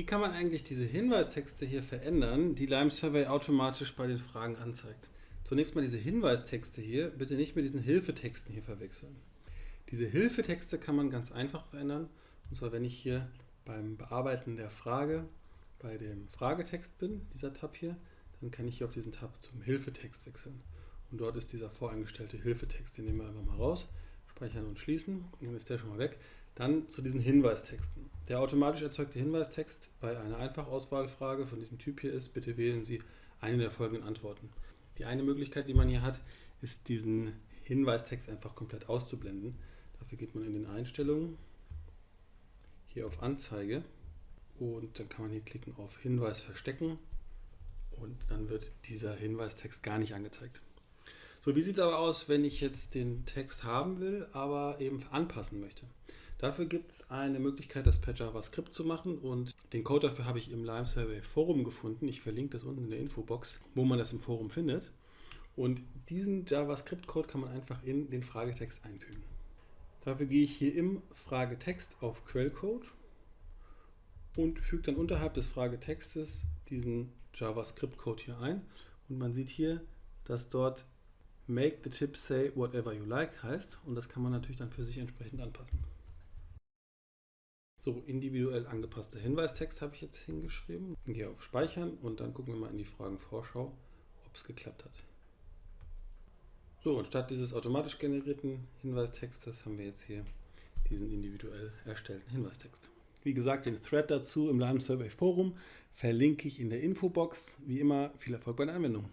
Wie kann man eigentlich diese Hinweistexte hier verändern, die Lime Survey automatisch bei den Fragen anzeigt? Zunächst mal diese Hinweistexte hier, bitte nicht mit diesen Hilfetexten hier verwechseln. Diese Hilfetexte kann man ganz einfach verändern. Und zwar, wenn ich hier beim Bearbeiten der Frage bei dem Fragetext bin, dieser Tab hier, dann kann ich hier auf diesen Tab zum Hilfetext wechseln. Und dort ist dieser voreingestellte Hilfetext, den nehmen wir einfach mal raus, speichern und schließen, dann ist der schon mal weg. Dann zu diesen Hinweistexten. Der automatisch erzeugte Hinweistext bei einer Einfachauswahlfrage von diesem Typ hier ist, bitte wählen Sie eine der folgenden Antworten. Die eine Möglichkeit, die man hier hat, ist diesen Hinweistext einfach komplett auszublenden. Dafür geht man in den Einstellungen, hier auf Anzeige und dann kann man hier klicken auf Hinweis verstecken und dann wird dieser Hinweistext gar nicht angezeigt. So, wie sieht es aber aus, wenn ich jetzt den Text haben will, aber eben anpassen möchte? Dafür gibt es eine Möglichkeit, das per JavaScript zu machen und den Code dafür habe ich im Lime Survey Forum gefunden. Ich verlinke das unten in der Infobox, wo man das im Forum findet. Und diesen JavaScript-Code kann man einfach in den Fragetext einfügen. Dafür gehe ich hier im Fragetext auf Quellcode und füge dann unterhalb des Fragetextes diesen JavaScript-Code hier ein. Und man sieht hier, dass dort Make the tip say whatever you like heißt und das kann man natürlich dann für sich entsprechend anpassen. So, individuell angepasster Hinweistext habe ich jetzt hingeschrieben. Gehe auf Speichern und dann gucken wir mal in die Fragenvorschau, ob es geklappt hat. So, und statt dieses automatisch generierten Hinweistextes haben wir jetzt hier diesen individuell erstellten Hinweistext. Wie gesagt, den Thread dazu im Lime Survey Forum verlinke ich in der Infobox. Wie immer, viel Erfolg bei der Anwendung.